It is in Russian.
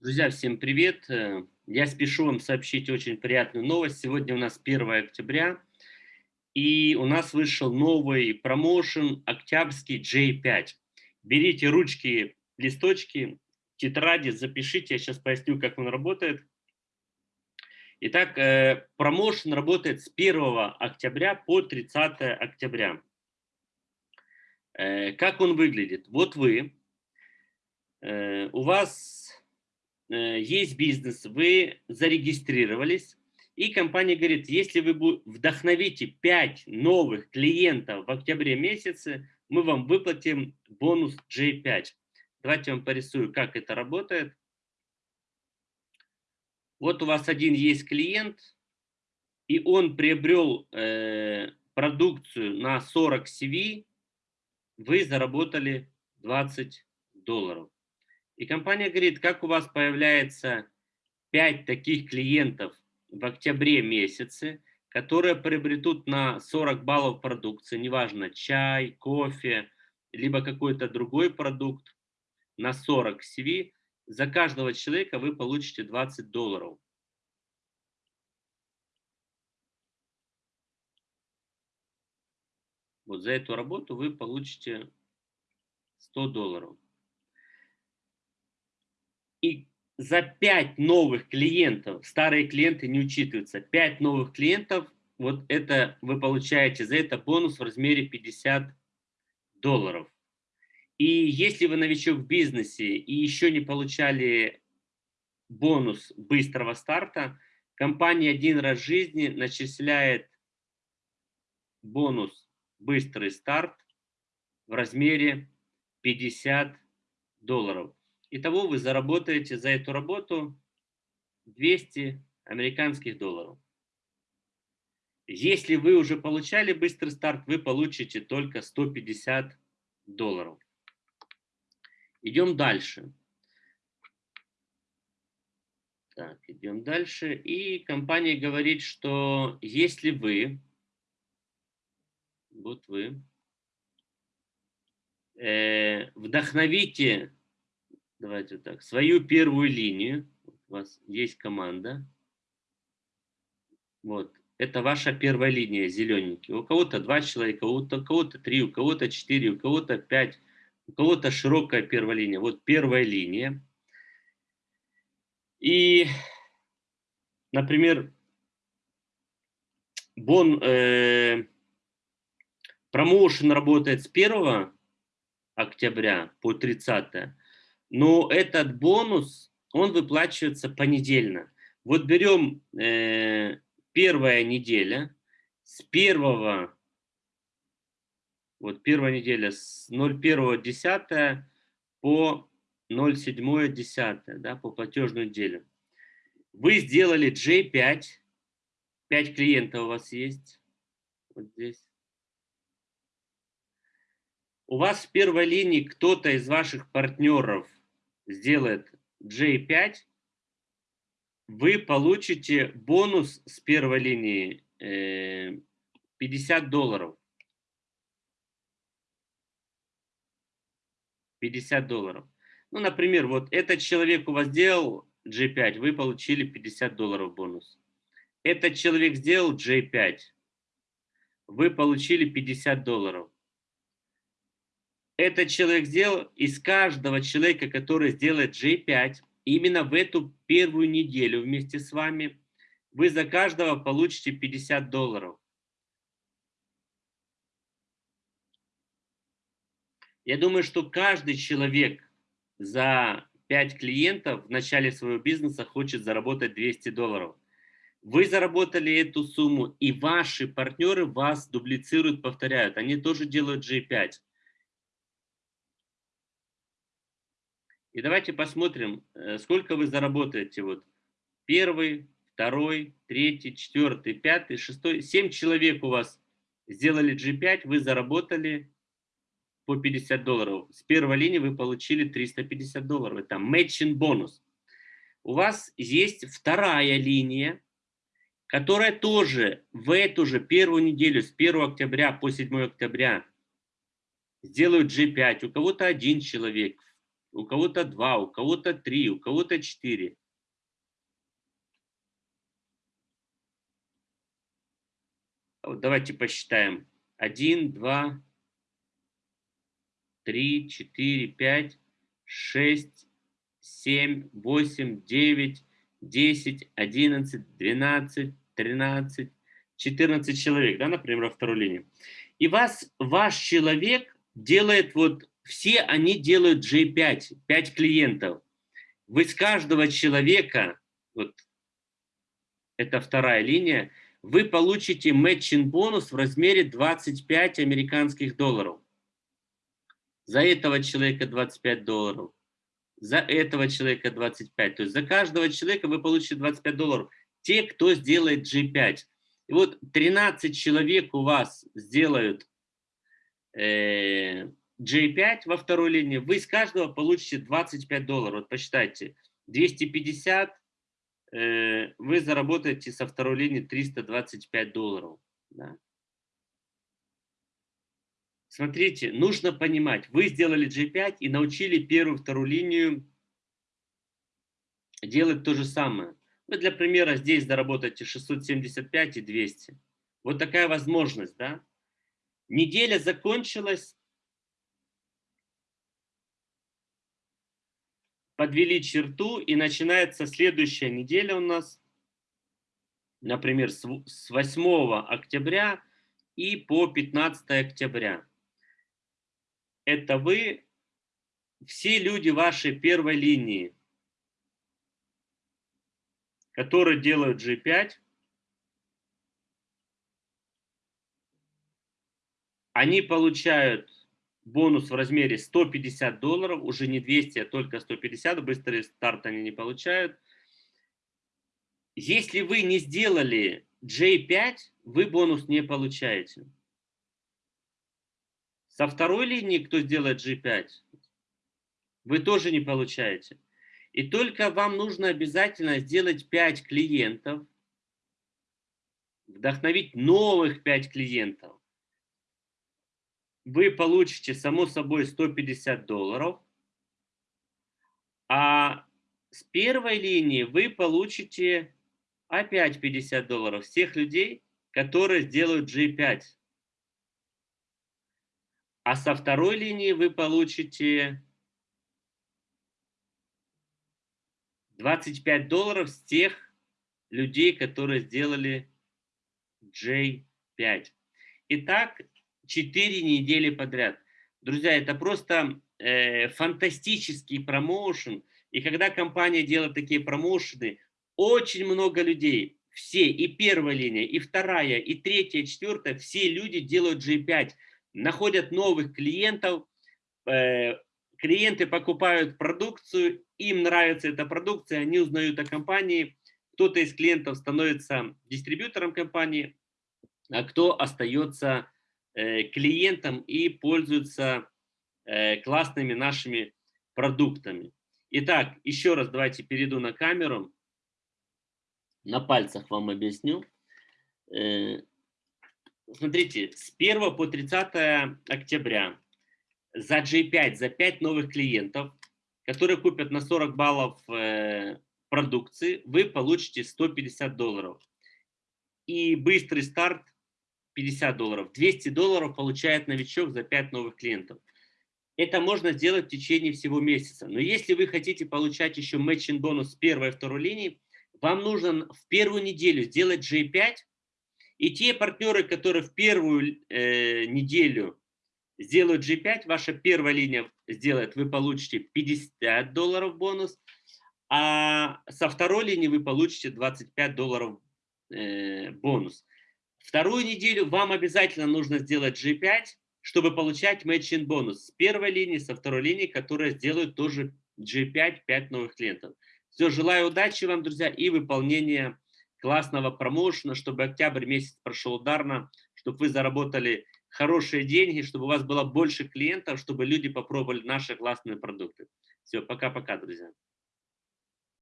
Друзья, всем привет! Э, я спешу вам сообщить очень приятную новость. Сегодня у нас 1 октября, и у нас вышел новый промоушен Октябрьский J5. Берите ручки, листочки, тетради, запишите, я сейчас поясню, как он работает. Итак, э, промоушен работает с 1 октября по 30 октября. Э, как он выглядит? Вот вы, у вас есть бизнес, вы зарегистрировались, и компания говорит, если вы вдохновите 5 новых клиентов в октябре месяце, мы вам выплатим бонус J5. Давайте я вам порисую, как это работает. Вот у вас один есть клиент, и он приобрел э, продукцию на 40 CV, вы заработали 20 долларов. И компания говорит, как у вас появляется 5 таких клиентов в октябре месяце, которые приобретут на 40 баллов продукции, неважно, чай, кофе, либо какой-то другой продукт, на 40 CV, за каждого человека вы получите 20 долларов. Вот за эту работу вы получите 100 долларов. И за 5 новых клиентов, старые клиенты не учитываются, 5 новых клиентов, вот это вы получаете за это бонус в размере 50 долларов. И если вы новичок в бизнесе и еще не получали бонус быстрого старта, компания один раз в жизни начисляет бонус быстрый старт в размере 50 долларов. Итого вы заработаете за эту работу 200 американских долларов. Если вы уже получали быстрый старт, вы получите только 150 долларов. Идем дальше. Так, идем дальше. И компания говорит, что если вы, вот вы, э, вдохновите давайте так, свою первую линию, у вас есть команда, вот, это ваша первая линия, зелененький. У кого-то два человека, у кого-то три, у кого-то четыре, у кого-то пять, у кого-то широкая первая линия. Вот первая линия. И, например, бон, э, промоушен работает с 1 октября по 30 но этот бонус, он выплачивается понедельно. Вот берем э, первая неделя, с первого, вот первая неделя с 01.10 по 07.10, да, по платежную неделю. Вы сделали J5, 5 клиентов у вас есть, вот здесь. У вас в первой линии кто-то из ваших партнеров сделает J5, вы получите бонус с первой линии 50 э, долларов. 50 долларов. Ну, например, вот этот человек у вас сделал G5, вы получили 50 долларов бонус. Этот человек сделал J5, вы получили 50 долларов этот человек сделал, из каждого человека, который сделает J5, именно в эту первую неделю вместе с вами, вы за каждого получите 50 долларов. Я думаю, что каждый человек за 5 клиентов в начале своего бизнеса хочет заработать 200 долларов. Вы заработали эту сумму, и ваши партнеры вас дублицируют, повторяют. Они тоже делают G5. И давайте посмотрим, э, сколько вы заработаете. Вот первый, второй, третий, четвертый, пятый, шестой. Семь человек у вас сделали G5, вы заработали по 50 долларов. С первой линии вы получили 350 долларов. Это matching бонус. У вас есть вторая линия, которая тоже в эту же первую неделю, с 1 октября по 7 октября, сделают G5. У кого-то один человек, у кого-то 2, у кого-то 3, у кого-то 4. Вот давайте посчитаем. 1, 2, 3, 4, 5, 6, 7, 8, 9, 10, 11, 12, 13, 14 человек, да, например, во второй линии. И вас, ваш человек делает вот, все они делают J5, 5 клиентов. Вы с каждого человека, вот это вторая линия, вы получите матчинг бонус в размере 25 американских долларов. За этого человека 25 долларов, за этого человека 25. То есть за каждого человека вы получите 25 долларов. Те, кто сделает G5. И вот 13 человек у вас сделают э, J5 во второй линии, вы с каждого получите 25 долларов. Вот посчитайте, 250, э, вы заработаете со второй линии 325 долларов. Да? Смотрите, нужно понимать, вы сделали G5 и научили первую, вторую линию делать то же самое. Вы для примера здесь заработаете 675 и 200. Вот такая возможность, да? Неделя закончилась. Подвели черту и начинается следующая неделя у нас. Например, с 8 октября и по 15 октября. Это вы, все люди вашей первой линии, которые делают G5, они получают бонус в размере 150 долларов, уже не 200, а только 150, быстрый старт они не получают. Если вы не сделали J5, вы бонус не получаете. Со второй линии, кто сделает G5, вы тоже не получаете. И только вам нужно обязательно сделать 5 клиентов, вдохновить новых 5 клиентов. Вы получите, само собой, 150 долларов. А с первой линии вы получите опять 50 долларов всех людей, которые сделают G5. А со второй линии вы получите 25 долларов с тех людей, которые сделали J5. Итак, 4 недели подряд. Друзья, это просто э, фантастический промоушен. И когда компания делает такие промоушены, очень много людей, все, и первая линия, и вторая, и третья, и четвертая, все люди делают G5, находят новых клиентов, э, клиенты покупают продукцию, им нравится эта продукция, они узнают о компании, кто-то из клиентов становится дистрибьютором компании, а кто остается э, клиентом и пользуется э, классными нашими продуктами. Итак, еще раз давайте перейду на камеру, на пальцах вам объясню. Э, смотрите, с 1 по 30 октября за J5, за 5 новых клиентов, которые купят на 40 баллов продукции, вы получите 150 долларов. И быстрый старт 50 долларов. 200 долларов получает новичок за 5 новых клиентов. Это можно сделать в течение всего месяца. Но если вы хотите получать еще матчинг бонус с первой и второй линии, вам нужно в первую неделю сделать J5, и те партнеры, которые в первую э, неделю сделают G5, ваша первая линия сделает, вы получите 50 долларов бонус, а со второй линии вы получите 25 долларов э, бонус. Вторую неделю вам обязательно нужно сделать G5, чтобы получать matching бонус с первой линии, со второй линии, которые сделают тоже G5, 5 новых клиентов. Все, желаю удачи вам, друзья, и выполнения классного промоушена, чтобы октябрь месяц прошел ударно, чтобы вы заработали хорошие деньги, чтобы у вас было больше клиентов, чтобы люди попробовали наши классные продукты. Все, пока-пока, друзья.